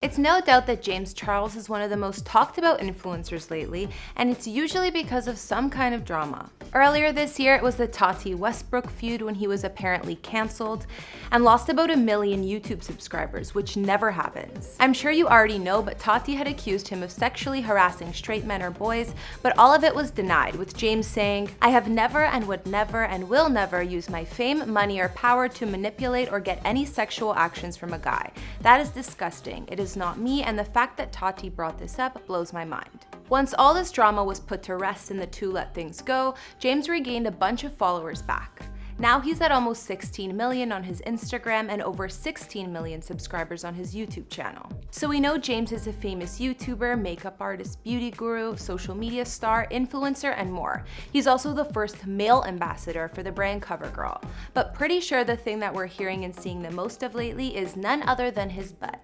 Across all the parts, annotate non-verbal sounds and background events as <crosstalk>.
It's no doubt that James Charles is one of the most talked about influencers lately, and it's usually because of some kind of drama. Earlier this year, it was the Tati Westbrook feud when he was apparently cancelled and lost about a million YouTube subscribers, which never happens. I'm sure you already know, but Tati had accused him of sexually harassing straight men or boys, but all of it was denied, with James saying, I have never and would never and will never use my fame, money, or power to manipulate or get any sexual actions from a guy. That is disgusting. It is is not me, and the fact that Tati brought this up blows my mind. Once all this drama was put to rest and the two let things go, James regained a bunch of followers back. Now he's at almost 16 million on his Instagram and over 16 million subscribers on his YouTube channel. So we know James is a famous YouTuber, makeup artist, beauty guru, social media star, influencer, and more. He's also the first male ambassador for the brand CoverGirl. But pretty sure the thing that we're hearing and seeing the most of lately is none other than his butt.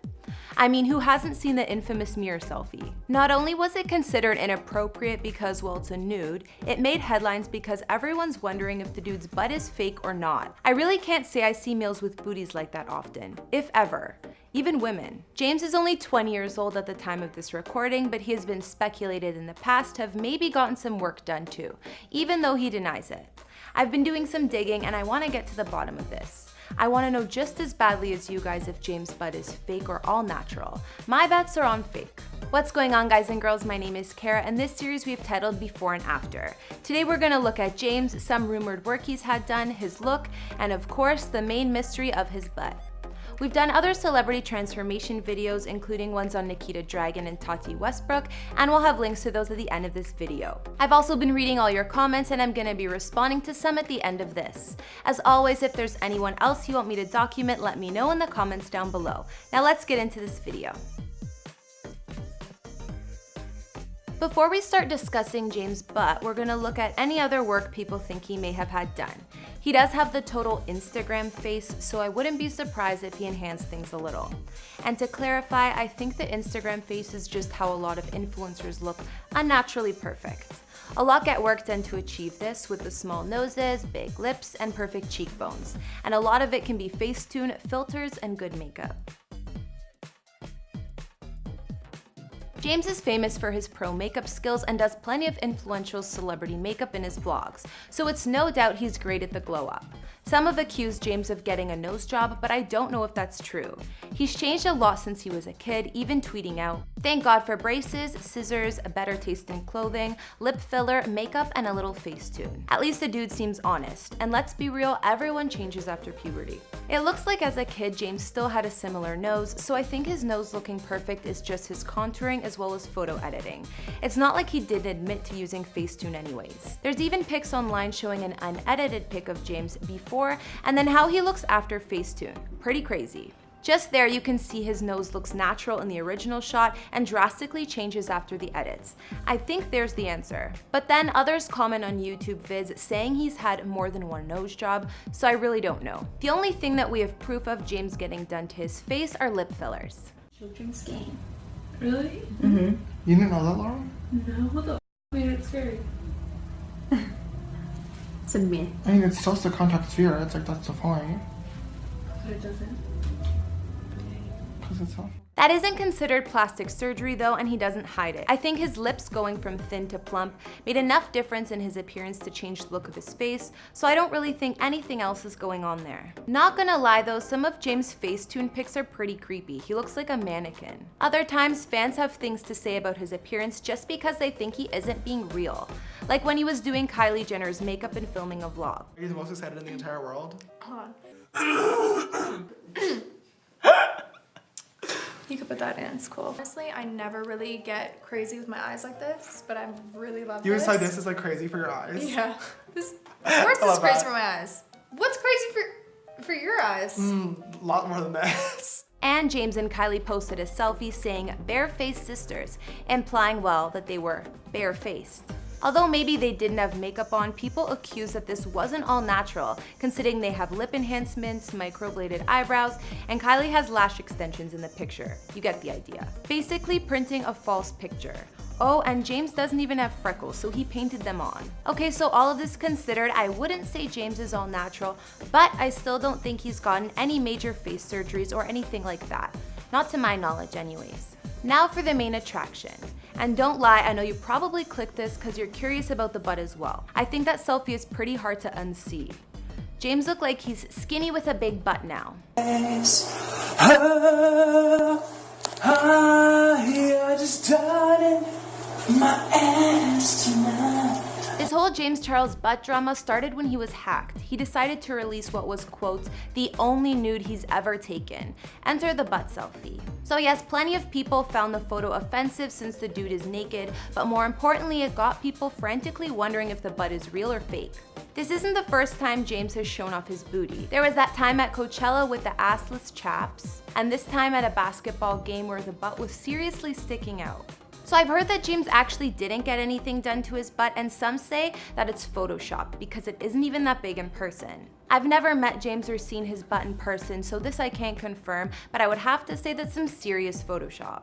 I mean, who hasn't seen the infamous mirror selfie? Not only was it considered inappropriate because, well, it's a nude, it made headlines because everyone's wondering if the dude's butt is fake or not. I really can't say I see males with booties like that often, if ever even women. James is only 20 years old at the time of this recording, but he has been speculated in the past to have maybe gotten some work done too, even though he denies it. I've been doing some digging and I want to get to the bottom of this. I want to know just as badly as you guys if James Butt is fake or all natural. My bets are on fake. What's going on guys and girls, my name is Kara and this series we've titled Before and After. Today we're going to look at James, some rumored work he's had done, his look, and of course the main mystery of his butt. We've done other celebrity transformation videos, including ones on Nikita Dragun and Tati Westbrook, and we'll have links to those at the end of this video. I've also been reading all your comments and I'm gonna be responding to some at the end of this. As always, if there's anyone else you want me to document, let me know in the comments down below. Now let's get into this video. Before we start discussing James' butt, we're gonna look at any other work people think he may have had done. He does have the total Instagram face, so I wouldn't be surprised if he enhanced things a little. And to clarify, I think the Instagram face is just how a lot of influencers look unnaturally perfect. A lot get work done to achieve this with the small noses, big lips, and perfect cheekbones. And a lot of it can be Facetune, filters, and good makeup. James is famous for his pro makeup skills and does plenty of influential celebrity makeup in his vlogs, so it's no doubt he's great at the glow up. Some have accused James of getting a nose job, but I don't know if that's true. He's changed a lot since he was a kid, even tweeting out, Thank God for braces, scissors, a better taste in clothing, lip filler, makeup, and a little Facetune. At least the dude seems honest, and let's be real, everyone changes after puberty. It looks like as a kid, James still had a similar nose, so I think his nose looking perfect is just his contouring as well as photo editing. It's not like he didn't admit to using Facetune anyways. There's even pics online showing an unedited pic of James before, and then how he looks after Facetune. Pretty crazy. Just there you can see his nose looks natural in the original shot and drastically changes after the edits. I think there's the answer. But then others comment on YouTube vids saying he's had more than one nose job, so I really don't know. The only thing that we have proof of James getting done to his face are lip fillers. Children's game. Really? Mm-hmm. You didn't know that, Laura? No, what the made it scary? It's a myth. I mean, it's just a contact sphere. It's like, that's the point. But it doesn't. Because it's helpful. That isn't considered plastic surgery though, and he doesn't hide it. I think his lips going from thin to plump made enough difference in his appearance to change the look of his face, so I don't really think anything else is going on there. Not gonna lie though, some of James' Facetune pics are pretty creepy. He looks like a mannequin. Other times, fans have things to say about his appearance just because they think he isn't being real. Like when he was doing Kylie Jenner's makeup and filming a vlog. Are you the most excited in the entire world? Hold on. You could put that in, it's cool. Honestly, I never really get crazy with my eyes like this, but I really love You this. decide this is like crazy for your eyes? Yeah. <laughs> This, of <laughs> course I this is crazy that. for my eyes. What's crazy for, for your eyes? Mm, a lot more than this. <laughs> And James and Kylie posted a selfie saying barefaced sisters, implying, well, that they were barefaced. Although maybe they didn't have makeup on, people accuse that this wasn't all natural, considering they have lip enhancements, microbladed eyebrows, and Kylie has lash extensions in the picture. You get the idea. Basically printing a false picture. Oh, and James doesn't even have freckles, so he painted them on. Okay, so all of this considered, I wouldn't say James is all natural, but I still don't think he's gotten any major face surgeries or anything like that. Not to my knowledge anyways. Now for the main attraction. And don't lie, I know you probably clicked this because you're curious about the butt as well. I think that selfie is pretty hard to unsee. James looked like he's skinny with a big butt now. This whole James Charles butt drama started when he was hacked. He decided to release what was, quote, the only nude he's ever taken. Enter the butt selfie. So yes, plenty of people found the photo offensive since the dude is naked, but more importantly, it got people frantically wondering if the butt is real or fake. This isn't the first time James has shown off his booty. There was that time at Coachella with the assless chaps, and this time at a basketball game where the butt was seriously sticking out. So I've heard that James actually didn't get anything done to his butt and some say that it's Photoshop because it isn't even that big in person. I've never met James or seen his butt in person, so this I can't confirm, but I would have to say that's some serious Photoshop.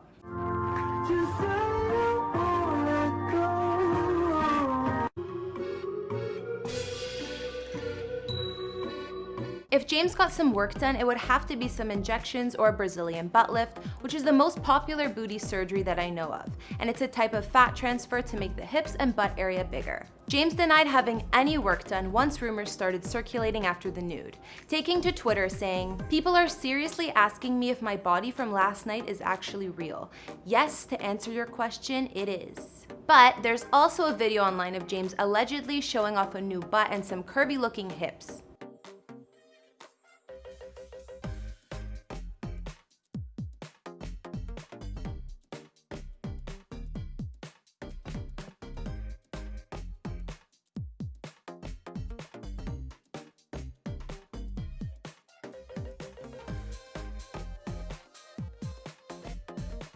James got some work done, it would have to be some injections or a Brazilian butt lift, which is the most popular booty surgery that I know of, and it's a type of fat transfer to make the hips and butt area bigger. James denied having any work done once rumors started circulating after the nude, taking to Twitter saying, People are seriously asking me if my body from last night is actually real. Yes, to answer your question, it is. But there's also a video online of James allegedly showing off a new butt and some curvy looking hips.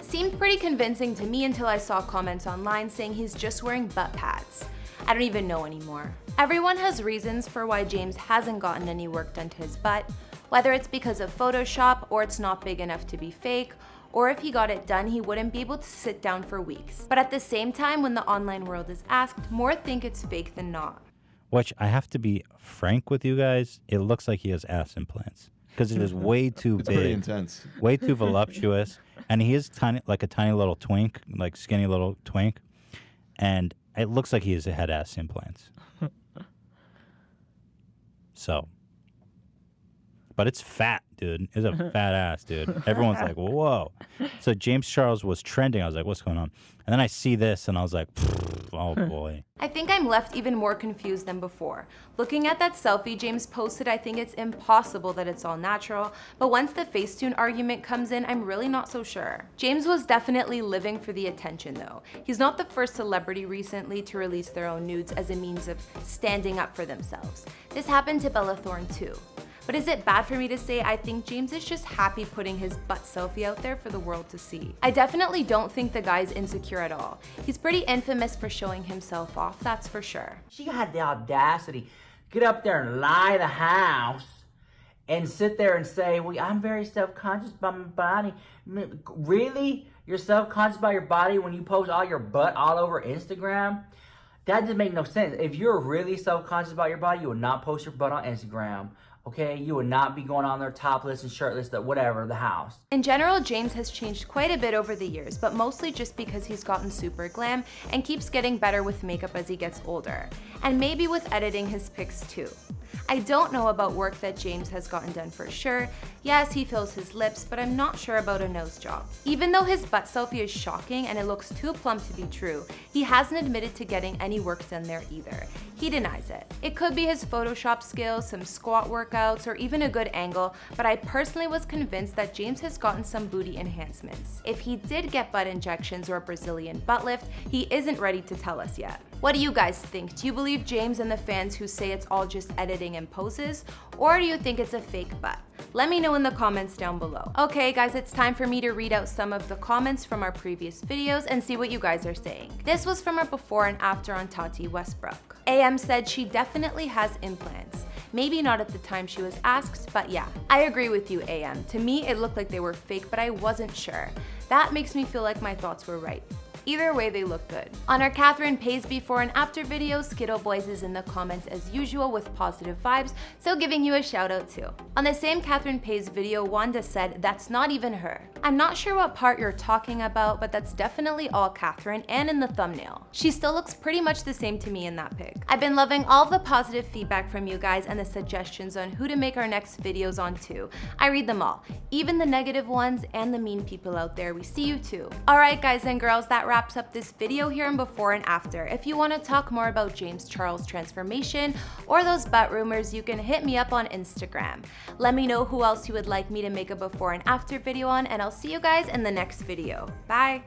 Seemed pretty convincing to me until I saw comments online saying he's just wearing butt pads. I don't even know anymore. Everyone has reasons for why James hasn't gotten any work done to his butt, whether it's because of Photoshop or it's not big enough to be fake, or if he got it done, he wouldn't be able to sit down for weeks. But at the same time, when the online world is asked, more think it's fake than not. Which I have to be frank with you guys, it looks like he has ass implants because it is <laughs> way too It's big, pretty intense. way too <laughs> voluptuous, and he is tiny, like a tiny little twink, like skinny little twink, and it looks like he has a head ass implants. <laughs> so, but it's fat, dude. It's a fat ass, dude. Everyone's like, <laughs> whoa. So James Charles was trending. I was like, what's going on? And then I see this, and I was like, oh boy. I think I'm left even more confused than before. Looking at that selfie James posted, I think it's impossible that it's all natural, but once the Facetune argument comes in, I'm really not so sure. James was definitely living for the attention though. He's not the first celebrity recently to release their own nudes as a means of standing up for themselves. This happened to Bella Thorne too. But is it bad for me to say I think James is just happy putting his butt selfie out there for the world to see? I definitely don't think the guy's insecure at all. He's pretty infamous for showing himself off, that's for sure. She had the audacity get up there and lie the house and sit there and say, "Well, I'm very self-conscious about my body." Really? You're self-conscious about your body when you post all your butt all over Instagram? That doesn't make no sense. If you're really self-conscious about your body, you would not post your butt on Instagram. Okay, you would not be going on there topless and shirtless, that whatever, the house. In general, James has changed quite a bit over the years, but mostly just because he's gotten super glam and keeps getting better with makeup as he gets older. And maybe with editing his pics too. I don't know about work that James has gotten done for sure. Yes, he fills his lips, but I'm not sure about a nose job. Even though his butt selfie is shocking and it looks too plump to be true, he hasn't admitted to getting any work done there either. He denies it. It could be his Photoshop skills, some squat workouts, or even a good angle, but I personally was convinced that James has gotten some booty enhancements. If he did get butt injections or a Brazilian butt lift, he isn't ready to tell us yet. What do you guys think? Do you believe James and the fans who say it's all just editing and poses? Or do you think it's a fake butt? Let me know in the comments down below. Okay guys, it's time for me to read out some of the comments from our previous videos and see what you guys are saying. This was from our before and after on Tati Westbrook. AM said she definitely has implants. Maybe not at the time she was asked, but yeah. I agree with you, AM. To me, it looked like they were fake, but I wasn't sure. That makes me feel like my thoughts were right. Either way, they look good. On our Catherine Paiz before and after video, Skittle Boys is in the comments as usual with positive vibes, so giving you a shout out too. On the same Catherine Paiz video, Wanda said, that's not even her. I'm not sure what part you're talking about, but that's definitely all Catherine and in the thumbnail. She still looks pretty much the same to me in that pic. I've been loving all the positive feedback from you guys and the suggestions on who to make our next videos on too. I read them all, even the negative ones and the mean people out there. We see you too. Alright guys and girls, that wraps up this video here and before and after. If you want to talk more about James Charles' transformation or those butt rumors, you can hit me up on Instagram. Let me know who else you would like me to make a before and after video on and I'll see you guys in the next video. Bye!